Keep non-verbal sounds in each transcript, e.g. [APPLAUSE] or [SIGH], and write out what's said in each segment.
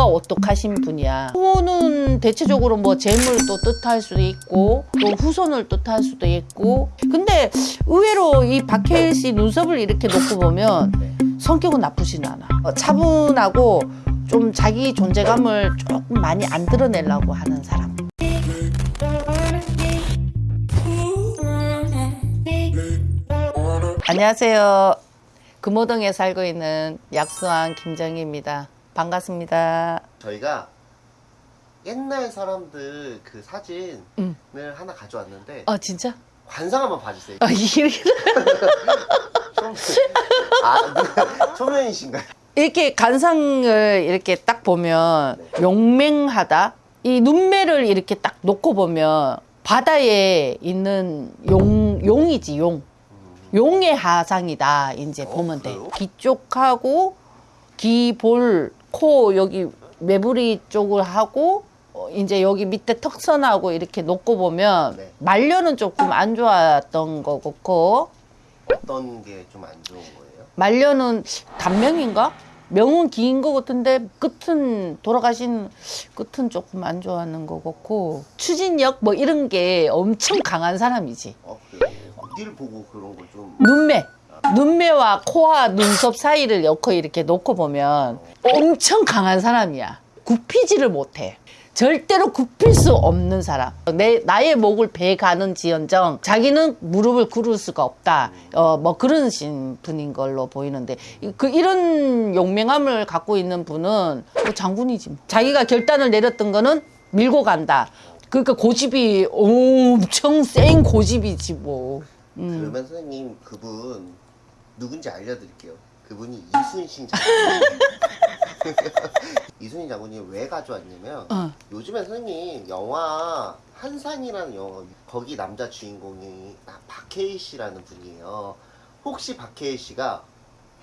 코가 오똑하신 분이야. 코는 대체적으로 뭐 재물 도 뜻할 수도 있고 또 후손을 뜻할 수도 있고 근데 의외로 이 박해일 씨 눈썹을 이렇게 놓고 보면 성격은 나쁘진 않아. 어, 차분하고 좀 자기 존재감을 조금 많이 안 드러내려고 하는 사람. 안녕하세요. 금호동에 살고 있는 약수왕 김정희입니다. 반갑습니다. 저희가 옛날 사람들 그 사진을 음. 하나 가져왔는데 아 진짜? 관상 한번 봐주세요. 아 이렇게. [LAUGHS] 아, 초면이신가요? 이렇게 간상을 이렇게 딱 보면 용맹하다. 이 눈매를 이렇게 딱 놓고 보면 바다에 있는 용 용이지 용. 용의 하상이다. 이제 어, 보면 돼. 그래요? 귀 쪽하고 귀, 볼, 코 여기 매부리 쪽을 하고 어, 이제 여기 밑에 턱선하고 이렇게 놓고 보면 네. 말년은 조금 안 좋았던 거 같고 어떤 게 좀 안 좋은 거예요? 말년은 단명인가? 명은 긴 거 같은데 끝은 돌아가신 끝은 조금 안 좋아하는 거 같고 추진력 뭐 이런 게 엄청 강한 사람이지. 어, 그래요? 어디를 보고 그런 걸 좀. 눈매. 눈매와 코와 눈썹 사이를 엮어 이렇게 놓고 보면 엄청 강한 사람이야. 굽히지를 못해. 절대로 굽힐 수 없는 사람. 내, 나의 목을 베 가는 지연정, 자기는 무릎을 꿇을 수가 없다. 어, 뭐 그런 신 분인 걸로 보이는데, 이- 그, 이런 용맹함을 갖고 있는 분은 뭐 장군이지. 뭐. 자기가 결단을 내렸던 거는 밀고 간다. 그러니까 고집이 엄청 센 고집이지 뭐. 음. 그러면 선생님 그분 누군지 알려드릴게요. 그분이 이순신 장군님. [LAUGHS] 이순신 장군님 왜 가져왔냐면 어. 요즘에 선생님 영화 한산이라는 영화 거기 남자 주인공이 아, 박해일 씨라는 분이에요. 혹시 박해일 씨가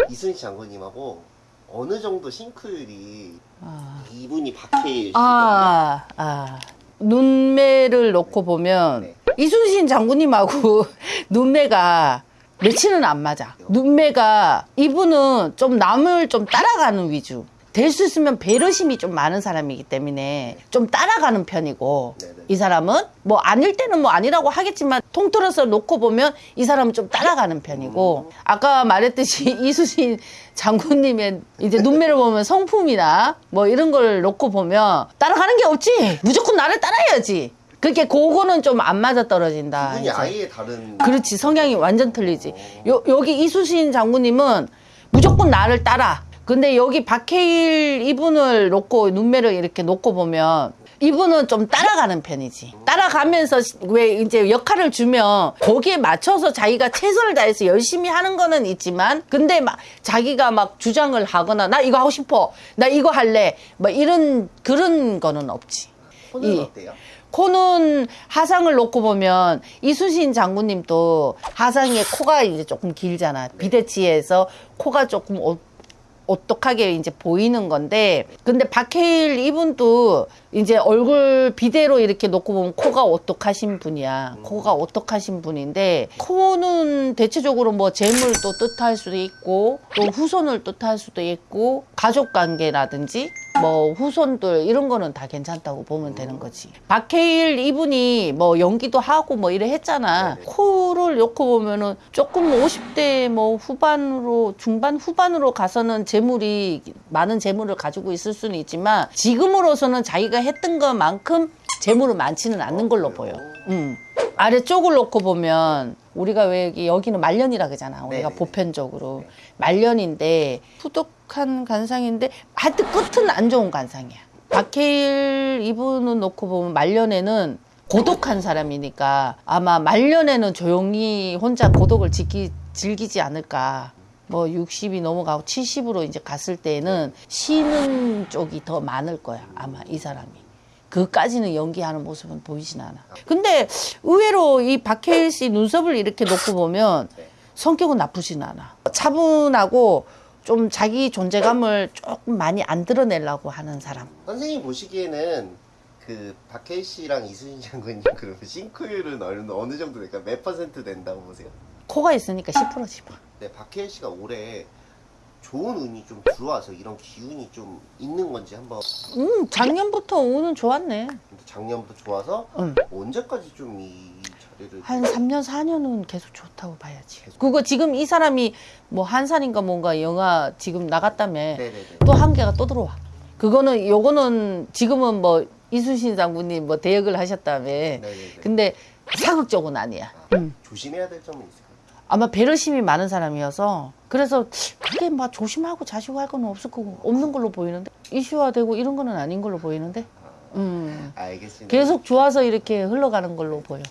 이순신 장군님하고 어느 정도 싱크율이 아. 이분이 박해일 씨거든요. 아, 아. 눈매를 놓고 보면 네. 이순신 장군님하고 [LAUGHS] 눈매가 매치는 안 맞아. 눈매가 이분은 좀 남을 좀 따라가는 위주. 될 수 있으면 배려심이 좀 많은 사람이기 때문에 좀 따라가는 편이고 네네. 이 사람은 뭐 아닐 때는 뭐 아니라고 하겠지만 통틀어서 놓고 보면 이 사람은 좀 따라가는 편이고 아까 말했듯이 [LAUGHS] 이수신 장군님의 이제 눈매를 보면 성품이나 뭐 이런 걸 놓고 보면 따라가는 게 없지 무조건 나를 따라야지 그게 그거는 좀 안 맞아 떨어진다 이제. 아예 다른 그렇지 성향이 완전 틀리지. 요, 여기 이수신 장군님은 무조건 나를 따라. 근데 여기 박해일 이분을 놓고 눈매를 이렇게 놓고 보면 이분은 좀 따라가는 편이지. 따라가면서 시- 왜 이제 역할을 주면 거기에 맞춰서 자기가 최선을 다해서 열심히 하는 거는 있지만 근데 막 자기가 막 주장을 하거나 나 이거 하고 싶어 나 이거 할래 뭐 이런 그런 거는 없지 손은 이- 어때요? 코는 하상을 놓고 보면 이순신 장군님도 하상에 코가 이제 조금 길잖아. 비대치에서 코가 조금 오, 오똑하게 이제 보이는 건데 근데 박해일 이분도 이제 얼굴 비대로 이렇게 놓고 보면 코가 오똑하신 분이야. 코가 오똑하신 분인데 코는 대체적으로 뭐 재물 도 뜻할 수도 있고 또 후손을 뜻할 수도 있고 가족 관계라든지 뭐 후손들 이런 거는 다 괜찮다고 보면 되는 거지. 박해일 이분이 뭐 연기도 하고 뭐 이래 했잖아. 네네. 코를 놓고 보면은 조금 50대 뭐 후반으로 중반 후반으로 가서는 재물이 많은 재물을 가지고 있을 수는 있지만 지금으로서는 자기가 했던 것만큼 재물은 많지는 않는 걸로 보여. 음. 아래쪽을 놓고 보면 우리가 왜 여기 여기는 말년이라 그러잖아. 우리가 네네네. 보편적으로 네. 말년인데 후덕한 간상인데 하여튼 끝은 안 좋은 간상이야. 박해일 이분은 놓고 보면 말년에는 고독한 사람이니까 아마 말년에는 조용히 혼자 고독을 지키, 즐기지 않을까. 뭐 60이 넘어가고 70으로 이제 갔을 때는 쉬는 쪽이 더 많을 거야. 아마 이 사람이. 그까지는 연기하는 모습은 보이진 않아. 근데 의외로 이 박해일 씨 눈썹을 이렇게 놓고 보면 네. 성격은 나쁘진 않아. 차분하고 좀 자기 존재감을 조금 많이 안 드러내려고 하는 사람. 선생님 보시기에는 그 박해일 씨랑 이순신 장군님 [LAUGHS] 그러면 싱크율은 어느, 어느 정도 될까? 몇 퍼센트 된다고 보세요? 코가 있으니까 10%지 뭐. 네, 박해일 씨가 올해 좋은 운이 좀 들어와서 이런 기운이 좀 있는 건지 한번 음, 작년부터 운은 좋았네. 근데 작년부터 좋아서 응. 언제까지 좀 이 자리를 한 3년, 4년은 계속 좋다고 봐야지. 그거 지금 이 사람이 뭐 한산인가 뭔가 영화 지금 나갔다며 또 한 개가 또 들어와. 그거는 요거는 지금은 뭐 이순신 장군님 뭐 대역을 하셨다며. 네네네 근데 사극 쪽은 아니야. 아, 음. 조심해야 될 점은 있을까요? 아마 배려심이 많은 사람이어서 그래서 크게 막 조심하고 자시고 할 건 없을 거고 없는 걸로 보이는데? 이슈화되고 이런 거는 아닌 걸로 보이는데? 아, 음. 알겠습니다. 계속 좋아서 이렇게 흘러가는 걸로 보여